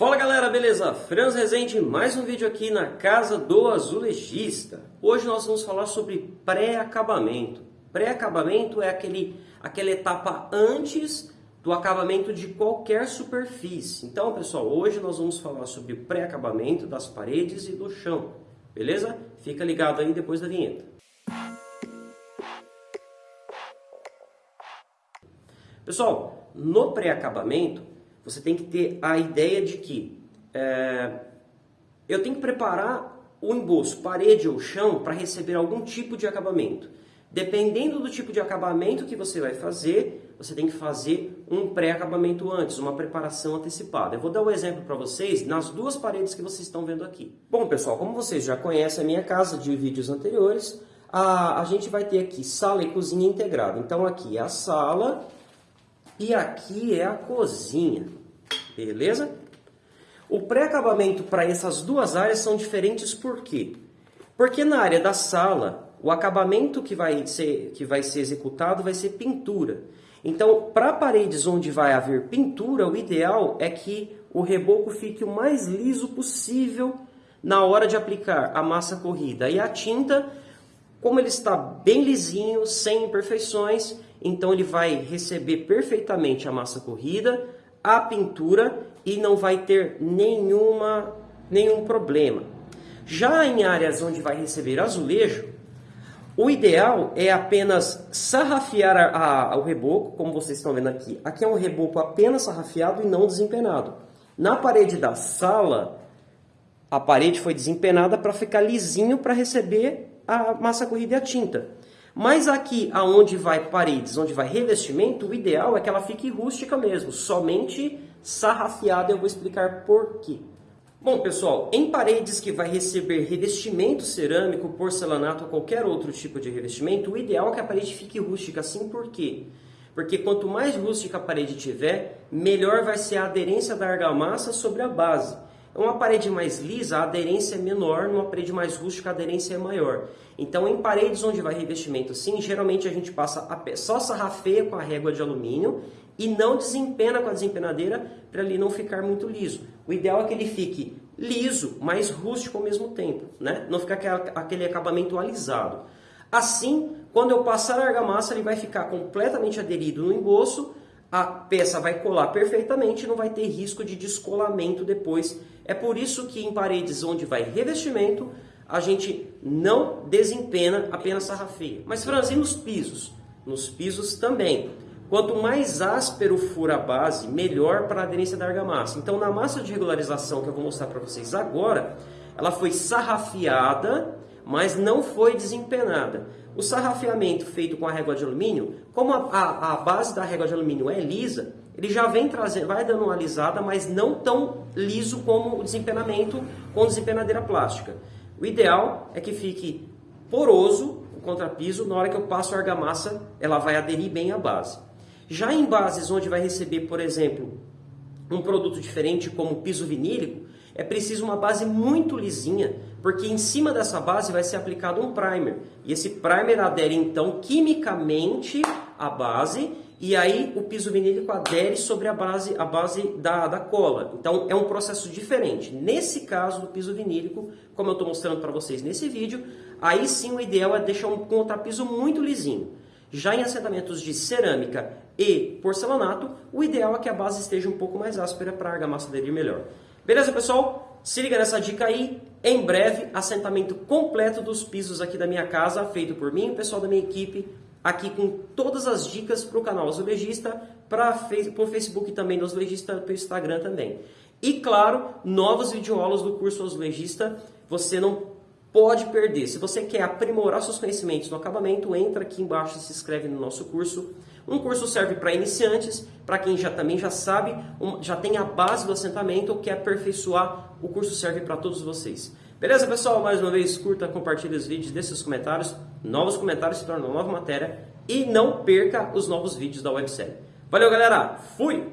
Fala galera, beleza? Franz Rezende, mais um vídeo aqui na Casa do Azulejista. Hoje nós vamos falar sobre pré-acabamento. Pré-acabamento é aquele, aquela etapa antes do acabamento de qualquer superfície. Então, pessoal, hoje nós vamos falar sobre pré-acabamento das paredes e do chão, beleza? Fica ligado aí depois da vinheta. Pessoal, no pré-acabamento, você tem que ter a ideia de que é, eu tenho que preparar o emboço, parede ou chão, para receber algum tipo de acabamento. Dependendo do tipo de acabamento que você vai fazer, você tem que fazer um pré-acabamento antes, uma preparação antecipada. Eu vou dar um exemplo para vocês nas duas paredes que vocês estão vendo aqui. Bom, pessoal, como vocês já conhecem a minha casa de vídeos anteriores, a, a gente vai ter aqui sala e cozinha integrada. Então, aqui é a sala e aqui é a cozinha, beleza? O pré-acabamento para essas duas áreas são diferentes por quê? Porque na área da sala, o acabamento que vai ser, que vai ser executado vai ser pintura. Então, para paredes onde vai haver pintura, o ideal é que o reboco fique o mais liso possível na hora de aplicar a massa corrida. E a tinta, como ele está bem lisinho, sem imperfeições, então ele vai receber perfeitamente a massa corrida, a pintura e não vai ter nenhuma, nenhum problema. Já em áreas onde vai receber azulejo, o ideal é apenas sarrafiar a, a, o reboco, como vocês estão vendo aqui. Aqui é um reboco apenas sarrafiado e não desempenado. Na parede da sala, a parede foi desempenada para ficar lisinho para receber a massa corrida e a tinta. Mas aqui, aonde vai paredes, onde vai revestimento, o ideal é que ela fique rústica mesmo, somente sarrafiada. Eu vou explicar por quê. Bom, pessoal, em paredes que vai receber revestimento cerâmico, porcelanato ou qualquer outro tipo de revestimento, o ideal é que a parede fique rústica, assim por quê? Porque quanto mais rústica a parede tiver, melhor vai ser a aderência da argamassa sobre a base. Uma parede mais lisa, a aderência é menor, numa parede mais rústica, a aderência é maior. Então, em paredes onde vai revestimento assim, geralmente a gente passa a só sarrafeia com a régua de alumínio e não desempena com a desempenadeira para ele não ficar muito liso. O ideal é que ele fique liso, mas rústico ao mesmo tempo, né? não ficar aquele acabamento alisado. Assim, quando eu passar a argamassa, ele vai ficar completamente aderido no emboço, a peça vai colar perfeitamente não vai ter risco de descolamento depois. É por isso que em paredes onde vai revestimento, a gente não desempena apenas sarrafeia. Mas Franz, e nos pisos? Nos pisos também. Quanto mais áspero for a base, melhor para a aderência da argamassa. Então, na massa de regularização que eu vou mostrar para vocês agora, ela foi sarrafiada, mas não foi desempenada. O sarrafiamento feito com a régua de alumínio, como a, a, a base da régua de alumínio é lisa, ele já vem trazendo, vai dando uma alisada, mas não tão liso como o desempenamento com desempenadeira plástica. O ideal é que fique poroso o contrapiso, na hora que eu passo a argamassa, ela vai aderir bem à base. Já em bases onde vai receber, por exemplo, um produto diferente como piso vinílico, é preciso uma base muito lisinha, porque em cima dessa base vai ser aplicado um primer. E esse primer adere então quimicamente à base e aí o piso vinílico adere sobre a base, a base da, da cola. Então é um processo diferente. Nesse caso do piso vinílico, como eu estou mostrando para vocês nesse vídeo, aí sim o ideal é deixar um contrapiso muito lisinho. Já em assentamentos de cerâmica e porcelanato, o ideal é que a base esteja um pouco mais áspera para a argamassa aderir melhor. Beleza, pessoal? Se liga nessa dica aí. Em breve, assentamento completo dos pisos aqui da minha casa, feito por mim e o pessoal da minha equipe, aqui com todas as dicas para o canal Azulejista, para o Facebook também do Azulejista, para o Instagram também. E claro, novos videoaulas do curso Azulejista, você não pode perder. Se você quer aprimorar seus conhecimentos no acabamento, entra aqui embaixo e se inscreve no nosso curso. Um curso serve para iniciantes, para quem já também já sabe, já tem a base do assentamento ou quer aperfeiçoar, o curso serve para todos vocês. Beleza, pessoal? Mais uma vez, curta, compartilhe os vídeos, deixe seus comentários. Novos comentários se tornam nova matéria. E não perca os novos vídeos da websérie. Valeu, galera! Fui!